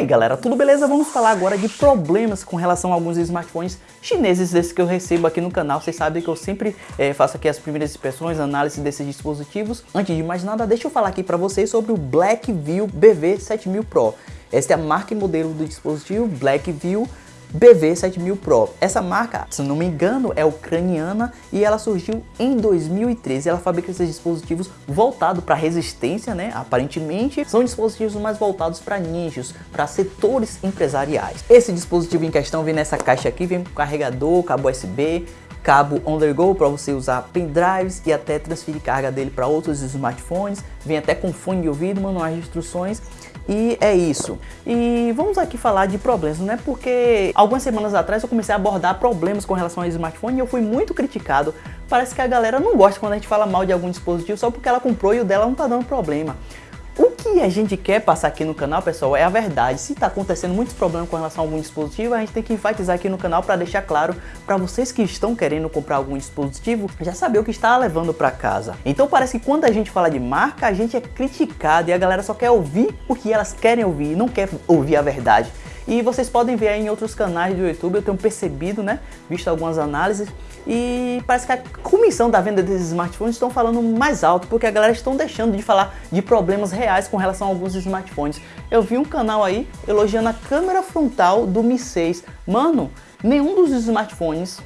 aí galera, tudo beleza? Vamos falar agora de problemas com relação a alguns smartphones chineses desses que eu recebo aqui no canal. Vocês sabem que eu sempre é, faço aqui as primeiras inspeções, análise desses dispositivos. Antes de mais nada, deixa eu falar aqui para vocês sobre o Blackview BV7000 Pro. Esta é a marca e modelo do dispositivo Blackview BV7000 Pro. Essa marca, se não me engano, é ucraniana e ela surgiu em 2013. Ela fabrica esses dispositivos voltados para resistência, né? Aparentemente, são dispositivos mais voltados para nichos, para setores empresariais. Esse dispositivo em questão vem nessa caixa aqui, vem com carregador, cabo USB, cabo on the go para você usar pendrives e até transferir carga dele para outros smartphones, vem até com fone de ouvido, manuais de instruções e é isso. E vamos aqui falar de problemas, né? Porque algumas semanas atrás eu comecei a abordar problemas com relação ao smartphone e eu fui muito criticado. Parece que a galera não gosta quando a gente fala mal de algum dispositivo só porque ela comprou e o dela não tá dando problema. O que a gente quer passar aqui no canal, pessoal, é a verdade. Se está acontecendo muitos problemas com relação a algum dispositivo, a gente tem que enfatizar aqui no canal para deixar claro para vocês que estão querendo comprar algum dispositivo, já saber o que está levando para casa. Então parece que quando a gente fala de marca, a gente é criticado e a galera só quer ouvir o que elas querem ouvir, não quer ouvir a verdade. E vocês podem ver aí em outros canais do YouTube, eu tenho percebido, né, visto algumas análises, e parece que a comissão da venda desses smartphones estão falando mais alto, porque a galera estão deixando de falar de problemas reais com relação a alguns smartphones. Eu vi um canal aí elogiando a câmera frontal do Mi 6. Mano, nenhum dos smartphones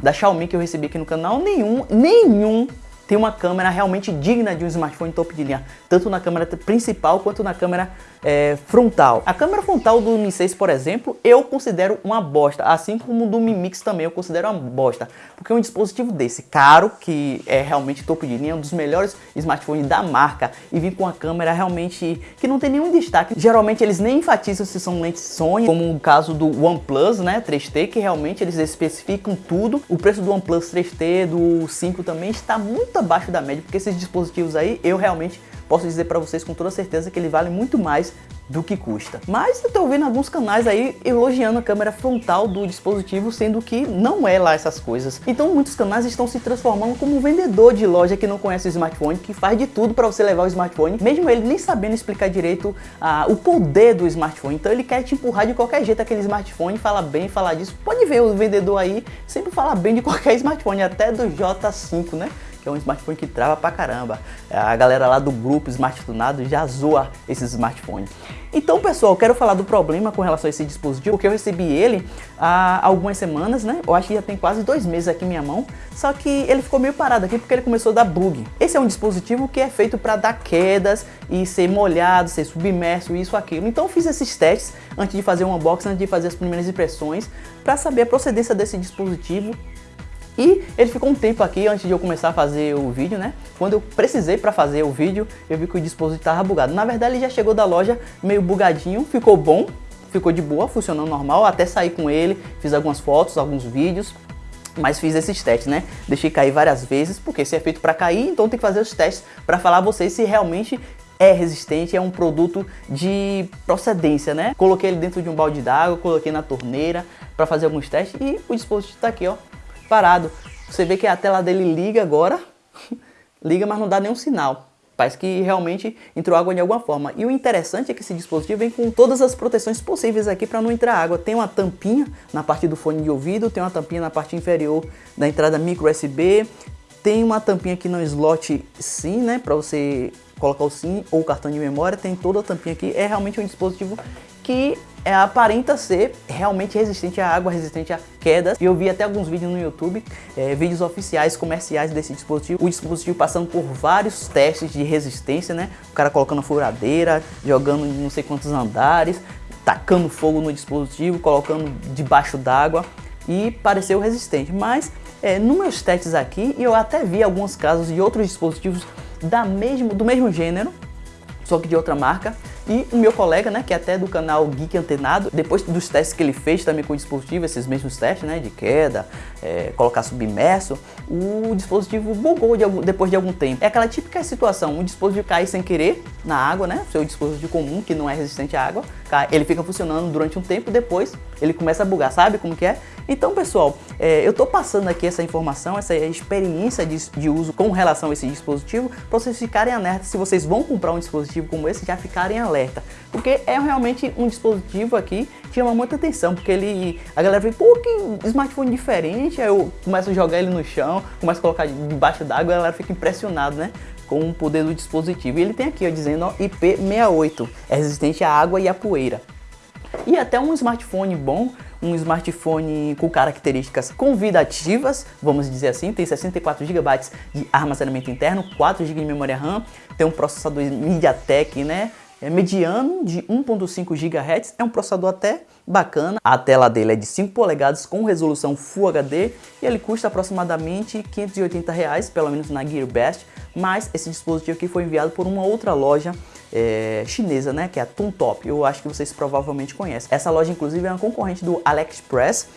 da Xiaomi que eu recebi aqui no canal, nenhum, nenhum tem uma câmera realmente digna de um smartphone top de linha, tanto na câmera principal quanto na câmera é, frontal. A câmera frontal do Mi 6, por exemplo, eu considero uma bosta, assim como do Mi Mix também eu considero uma bosta, porque um dispositivo desse, caro, que é realmente topo de linha, um dos melhores smartphones da marca, e vir com uma câmera realmente que não tem nenhum destaque. Geralmente eles nem enfatizam se são lentes Sony, como o caso do OnePlus, né, 3T, que realmente eles especificam tudo. O preço do OnePlus 3T, do 5 também está muito abaixo da média, porque esses dispositivos aí eu realmente posso dizer para vocês com toda certeza que ele vale muito mais do que custa. Mas eu tô vendo alguns canais aí elogiando a câmera frontal do dispositivo, sendo que não é lá essas coisas. Então muitos canais estão se transformando como um vendedor de loja que não conhece o smartphone, que faz de tudo para você levar o smartphone, mesmo ele nem sabendo explicar direito ah, o poder do smartphone. Então ele quer te empurrar de qualquer jeito aquele smartphone, fala bem, falar disso. Pode ver o vendedor aí, sempre fala bem de qualquer smartphone, até do J5, né? É um smartphone que trava pra caramba. A galera lá do grupo Smart Tunado já zoa esses smartphones. Então, pessoal, quero falar do problema com relação a esse dispositivo, porque eu recebi ele há algumas semanas, né? Eu acho que já tem quase dois meses aqui em minha mão, só que ele ficou meio parado aqui porque ele começou a dar bug. Esse é um dispositivo que é feito para dar quedas e ser molhado, ser submerso, isso, aquilo. Então eu fiz esses testes antes de fazer um unboxing, antes de fazer as primeiras impressões, para saber a procedência desse dispositivo e ele ficou um tempo aqui antes de eu começar a fazer o vídeo, né? Quando eu precisei para fazer o vídeo, eu vi que o dispositivo estava bugado. Na verdade, ele já chegou da loja meio bugadinho, ficou bom, ficou de boa, funcionando normal. Até saí com ele, fiz algumas fotos, alguns vídeos, mas fiz esses testes, né? Deixei cair várias vezes, porque se é feito para cair, então tem que fazer os testes para falar a vocês se realmente é resistente, é um produto de procedência, né? Coloquei ele dentro de um balde d'água, coloquei na torneira para fazer alguns testes e o dispositivo está aqui, ó, parado. Você vê que a tela dele liga agora, liga, mas não dá nenhum sinal. Parece que realmente entrou água de alguma forma. E o interessante é que esse dispositivo vem com todas as proteções possíveis aqui para não entrar água. Tem uma tampinha na parte do fone de ouvido, tem uma tampinha na parte inferior da entrada micro USB, tem uma tampinha aqui no slot SIM, né, para você colocar o SIM ou o cartão de memória, tem toda a tampinha aqui. É realmente um dispositivo que aparenta ser realmente resistente à água, resistente a quedas. E eu vi até alguns vídeos no YouTube, é, vídeos oficiais, comerciais desse dispositivo. O dispositivo passando por vários testes de resistência, né? O cara colocando furadeira, jogando não sei quantos andares, tacando fogo no dispositivo, colocando debaixo d'água e pareceu resistente. Mas é, nos meus testes aqui, eu até vi alguns casos de outros dispositivos da mesmo, do mesmo gênero, só que de outra marca, e o meu colega, né, que é até do canal Geek Antenado, depois dos testes que ele fez também com o dispositivo, esses mesmos testes, né, de queda, é, colocar submerso, o dispositivo bugou de algum, depois de algum tempo. É aquela típica situação, o dispositivo cai sem querer na água, né, seu dispositivo comum que não é resistente à água, ele fica funcionando durante um tempo, depois ele começa a bugar, sabe como que é? Então, pessoal, é, eu tô passando aqui essa informação, essa experiência de, de uso com relação a esse dispositivo, para vocês ficarem alertas, se vocês vão comprar um dispositivo como esse, já ficarem alerta, porque é realmente um dispositivo aqui que chama muita atenção, porque ele, a galera vê, pô, que smartphone diferente, aí eu começo a jogar ele no chão, começo a colocar debaixo d'água, a galera fica impressionado, né? com o poder do dispositivo. E ele tem aqui ó, dizendo ó, IP68, é resistente à água e à poeira. E até um smartphone bom, um smartphone com características convidativas, vamos dizer assim, tem 64 GB de armazenamento interno, 4 GB de memória RAM, tem um processador MediaTek, né, é mediano de 1.5 GHz, é um processador até bacana. A tela dele é de 5 polegadas com resolução Full HD e ele custa aproximadamente 580 reais, pelo menos na GearBest, mas esse dispositivo aqui foi enviado por uma outra loja é, chinesa, né, que é a Tontop. Eu acho que vocês provavelmente conhecem. Essa loja, inclusive, é uma concorrente do AliExpress,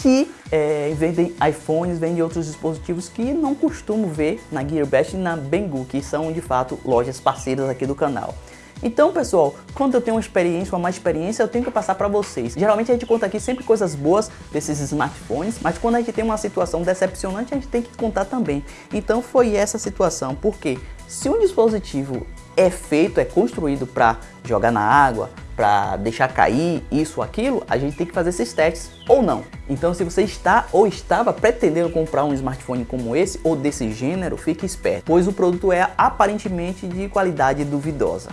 que é, vendem iPhones, vendem outros dispositivos que não costumo ver na GearBest e na Banggood, que são de fato lojas parceiras aqui do canal. Então, pessoal, quando eu tenho uma experiência, uma má experiência, eu tenho que passar para vocês. Geralmente a gente conta aqui sempre coisas boas desses smartphones, mas quando a gente tem uma situação decepcionante, a gente tem que contar também. Então foi essa situação, porque se um dispositivo é feito, é construído para jogar na água, para deixar cair isso aquilo, a gente tem que fazer esses testes ou não. Então se você está ou estava pretendendo comprar um smartphone como esse ou desse gênero, fique esperto, pois o produto é aparentemente de qualidade duvidosa.